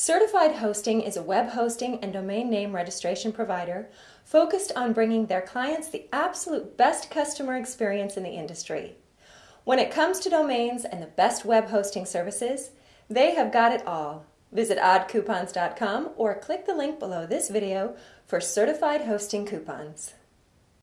Certified Hosting is a web hosting and domain name registration provider focused on bringing their clients the absolute best customer experience in the industry. When it comes to domains and the best web hosting services, they have got it all. Visit oddcoupons.com or click the link below this video for certified hosting coupons.